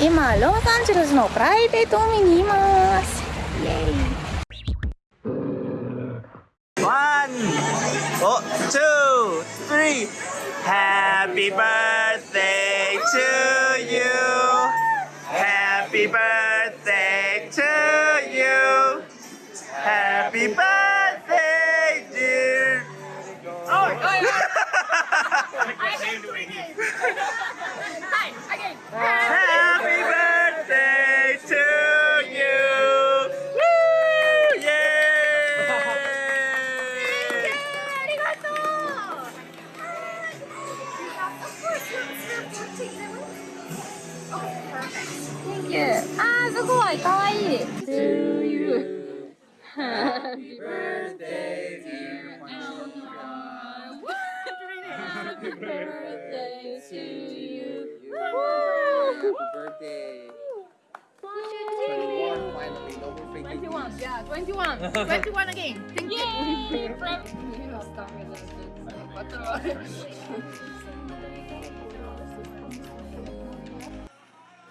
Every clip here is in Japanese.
今ロサンゼルスのプライベート海にいますイエイ One, oh, two, three. Happy birthday to you. Happy birthday to you. Happy birthday, dear. Happy いかわいい To you Happy birthday dear Happy birthday to you Happy birthday. 21, finally, no more faking. 21 yeah 21 21 again Thank you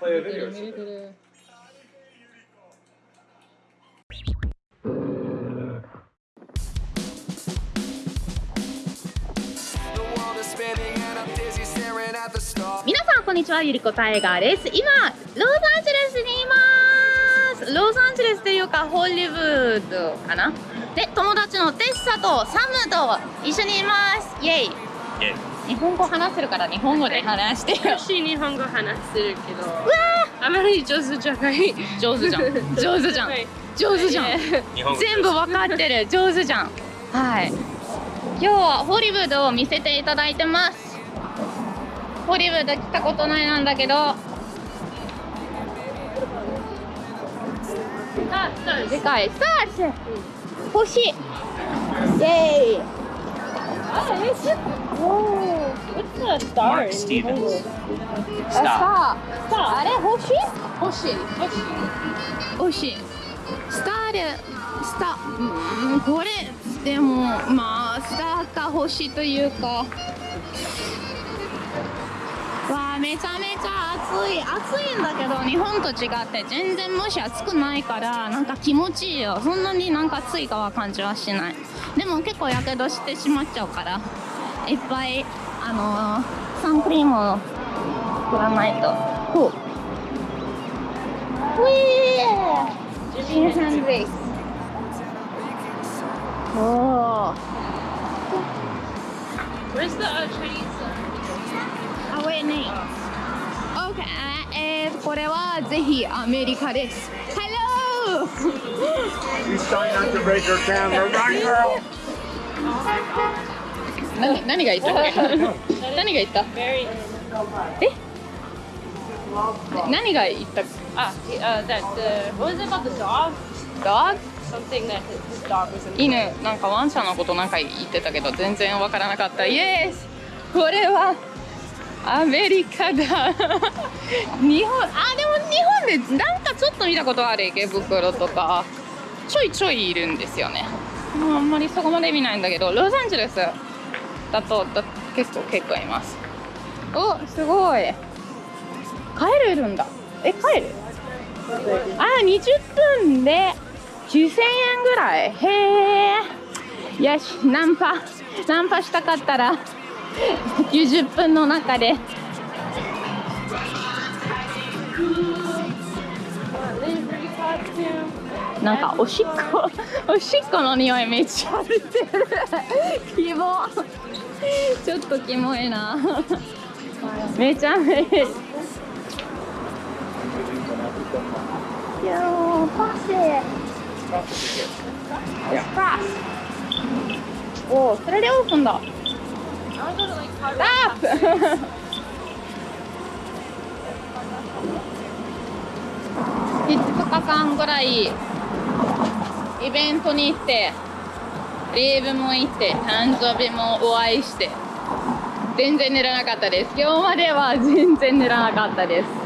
Play a video. 皆さんこんにちはゆりこタイガーです。今ロサンゼルスにいます。ロサンゼルスというかホリウッドかな？で友達のテッサとサムと一緒にいます。イエイ.日本語話せるから日本語で話してよ。私日本語話せるけどうわあまり上手じゃない。ー上手じゃん。上手じゃん。はい。上手じゃん。全部わかってる。上手じゃん。はい。今日はホリウッドを見せていただいてますホリウッド来たことないなんだけど。あでかいスター星イェイあえしおお What's the star in 日本語スター。あ。れ星。星。星。スターでスター。うん。これでもまあスターか星というかわあめちゃめちゃ暑い。暑いんだけど日本と違って全然もし暑くないからなんか気持ちいいよ。そんなになんか暑いかは感じはしない。でも結構やけどしてしまっちゃうからいっぱいあのーサンクリームを振らないと。ほう。ウィー。ジンハンドレイスおお Where's the uh, Chinese? あ、wait, name. OK、えー、これはぜひアメリカです。Hello! She's trying not to break her camera. Run, girl! 何何が言った何が言ったえ何が言った ah uh, that the what was it about the dog ドッ something that his, dog was in 犬なんかワンちゃんのことなんか言ってたけど全然わからなかったイエスこれはアメリカだ。日本あでも日本でなんかちょっと見たことある池袋とか。ちょいちょいいるんですよね。もうあんまりそこまで見ないんだけどロサンゼルスだとだ結構結構います。おすごい。帰れるんだ。え帰る？あ20分で9000円ぐらい。へえ。よしナンパナンパしたかったら。90分の中で。なんかおしっこ おしっこの匂いめっちゃ出てる。キモ。ちょっとキモいな。めちゃめちゃ。パスおそれでオープンだ。I wanna go to like Colorado あー2日間ぐらいイベントに行ってレイブも行って誕生日もお会いして。全然寝らなかったです。今日までは全然寝らなかったです。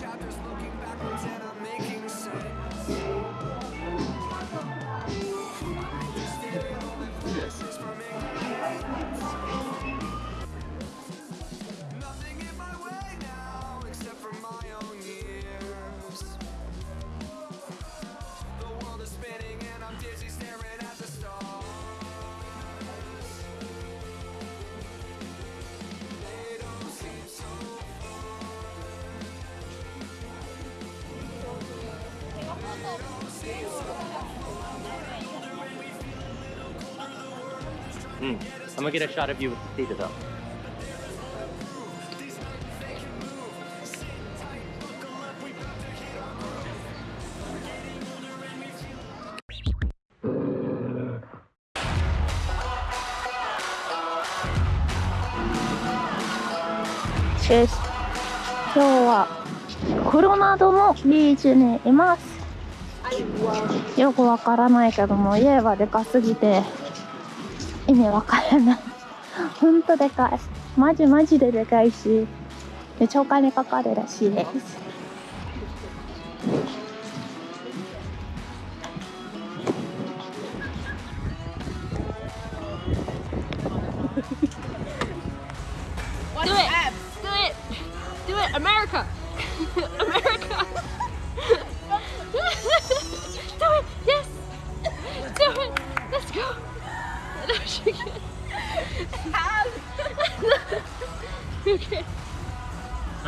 Chapters looking backwards and I'm making sense. Yes. Mm. I'm gonna get a shot of you with the theta though. です今日はコロナドのビーチにいますよくわからないけども家はでかすぎて意味わからない。ほんとでかい。マジマジででかいしめちゃお金かかるらしいです。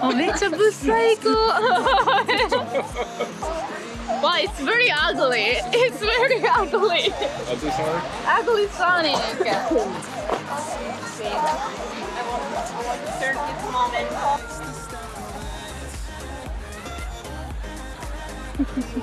あめっちゃぶっ最高 Wow, it's very ugly. It's very ugly. Ugly Sonic.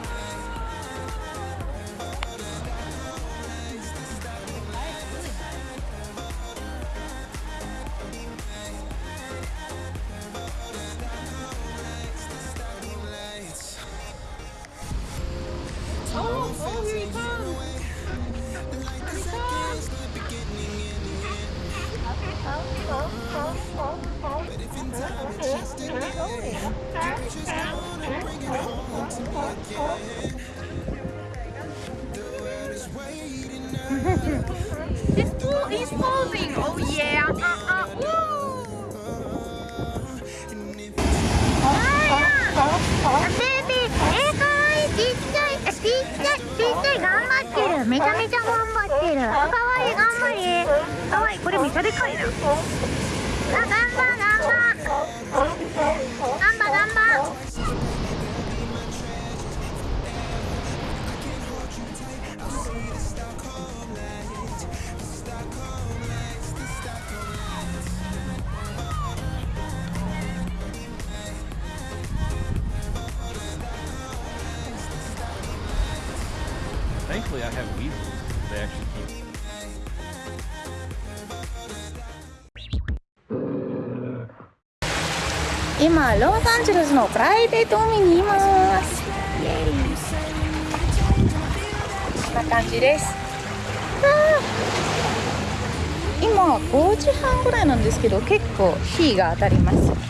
いちっちゃい頑張ってるめちゃめちゃ頑張ってるかわいい頑張りかわいいこれめちゃでかい Thankfully, I have weasels. They actually keep. 今ロサンゼルスのプライベート海にますこんな感じです今5時半ぐらいなんですけど結構日が当たります